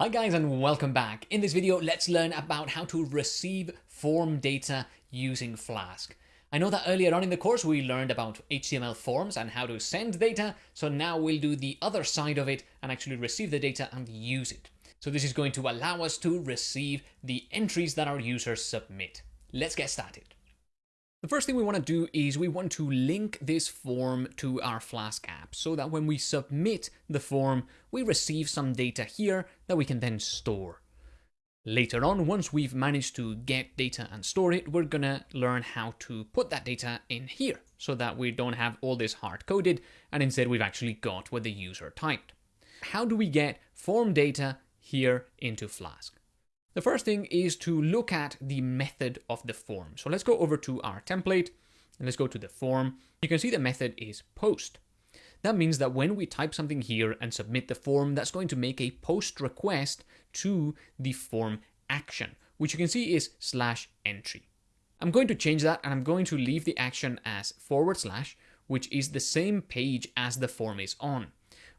Hi guys and welcome back. In this video, let's learn about how to receive form data using Flask. I know that earlier on in the course we learned about HTML forms and how to send data, so now we'll do the other side of it and actually receive the data and use it. So this is going to allow us to receive the entries that our users submit. Let's get started. The first thing we want to do is we want to link this form to our Flask app so that when we submit the form, we receive some data here that we can then store. Later on, once we've managed to get data and store it, we're gonna learn how to put that data in here so that we don't have all this hard coded and instead we've actually got what the user typed. How do we get form data here into Flask? The first thing is to look at the method of the form. So let's go over to our template and let's go to the form. You can see the method is post. That means that when we type something here and submit the form, that's going to make a post request to the form action, which you can see is slash entry. I'm going to change that and I'm going to leave the action as forward slash, which is the same page as the form is on,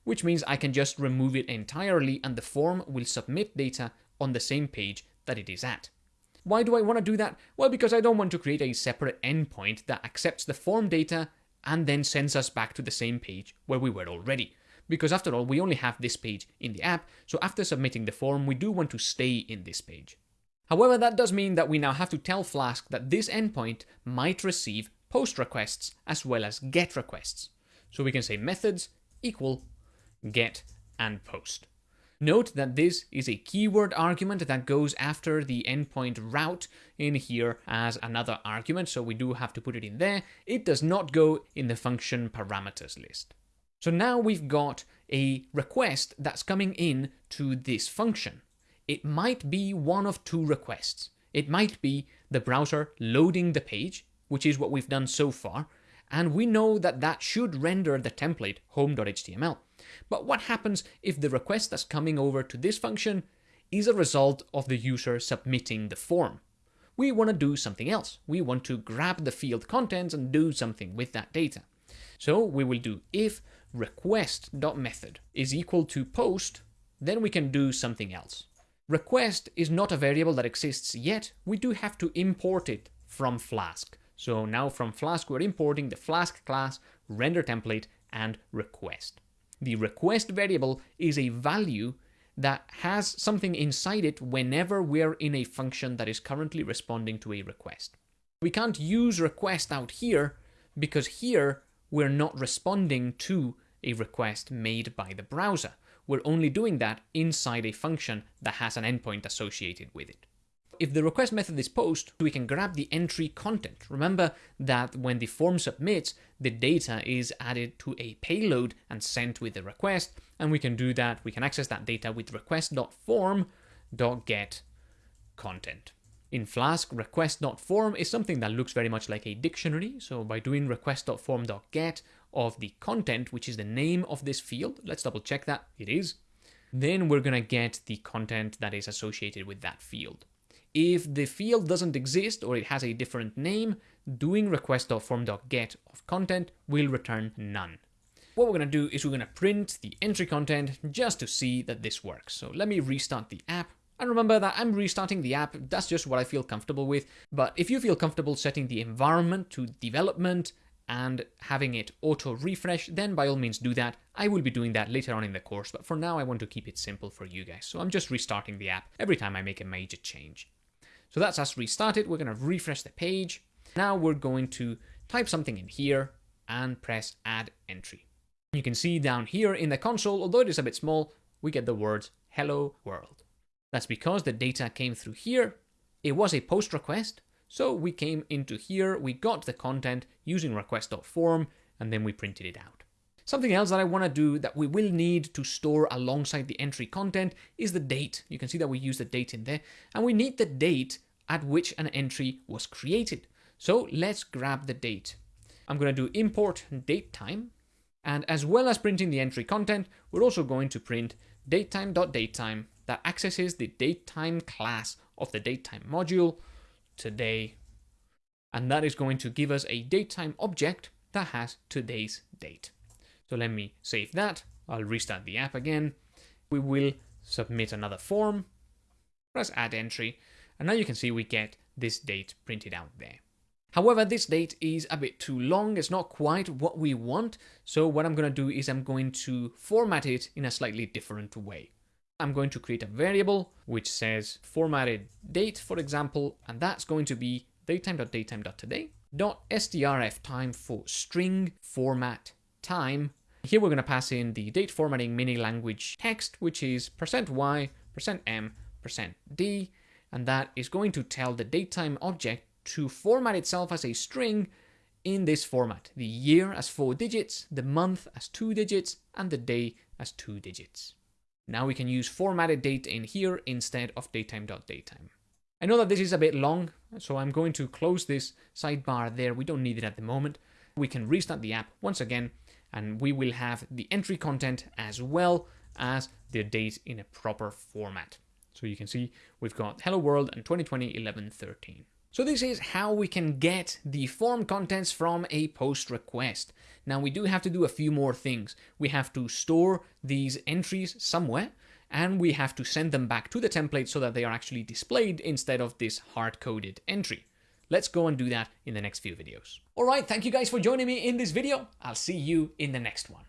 which means I can just remove it entirely and the form will submit data on the same page that it is at. Why do I want to do that? Well, because I don't want to create a separate endpoint that accepts the form data and then sends us back to the same page where we were already. Because after all, we only have this page in the app, so after submitting the form, we do want to stay in this page. However, that does mean that we now have to tell Flask that this endpoint might receive post requests as well as get requests. So we can say methods equal get and post. Note that this is a keyword argument that goes after the endpoint route in here as another argument, so we do have to put it in there. It does not go in the function parameters list. So now we've got a request that's coming in to this function. It might be one of two requests. It might be the browser loading the page, which is what we've done so far, and we know that that should render the template home.html. But what happens if the request that's coming over to this function is a result of the user submitting the form? We want to do something else. We want to grab the field contents and do something with that data. So we will do if request.method is equal to post, then we can do something else. Request is not a variable that exists yet. We do have to import it from Flask. So now from Flask, we're importing the Flask class, render template, and request. The request variable is a value that has something inside it whenever we're in a function that is currently responding to a request. We can't use request out here because here we're not responding to a request made by the browser. We're only doing that inside a function that has an endpoint associated with it if the request method is post, we can grab the entry content. Remember that when the form submits, the data is added to a payload and sent with the request, and we can do that, we can access that data with request.form.get content. In Flask, request.form is something that looks very much like a dictionary, so by doing request.form.get of the content, which is the name of this field, let's double check that, it is, then we're gonna get the content that is associated with that field. If the field doesn't exist or it has a different name, doing request.form.get of content will return none. What we're going to do is we're going to print the entry content just to see that this works. So let me restart the app. And remember that I'm restarting the app, that's just what I feel comfortable with. But if you feel comfortable setting the environment to development and having it auto refresh, then by all means do that. I will be doing that later on in the course, but for now I want to keep it simple for you guys. So I'm just restarting the app every time I make a major change. So that's us restarted. We're going to refresh the page. Now we're going to type something in here and press add entry. You can see down here in the console, although it is a bit small, we get the words hello world. That's because the data came through here. It was a post request. So we came into here, we got the content using request.form, and then we printed it out. Something else that I want to do that we will need to store alongside the entry content is the date. You can see that we use the date in there, and we need the date at which an entry was created. So let's grab the date. I'm going to do import datetime, and as well as printing the entry content, we're also going to print datetime.datetime that accesses the datetime class of the datetime module today. And that is going to give us a datetime object that has today's date. So let me save that. I'll restart the app again. We will submit another form, press add entry, and now you can see we get this date printed out there. However, this date is a bit too long. It's not quite what we want. So what I'm going to do is I'm going to format it in a slightly different way. I'm going to create a variable which says formatted date, for example, and that's going to be time for string format time. Here we're going to pass in the date formatting mini language text, which is %y, %m, %d, and that is going to tell the datetime object to format itself as a string in this format. The year as four digits, the month as two digits, and the day as two digits. Now we can use formatted date in here instead of datetime.datetime. I know that this is a bit long, so I'm going to close this sidebar there. We don't need it at the moment. We can restart the app once again, and we will have the entry content as well as the date in a proper format. So you can see we've got Hello World and 2020 11 13. So this is how we can get the form contents from a post request. Now we do have to do a few more things. We have to store these entries somewhere and we have to send them back to the template so that they are actually displayed instead of this hard-coded entry. Let's go and do that in the next few videos. Alright, thank you guys for joining me in this video. I'll see you in the next one.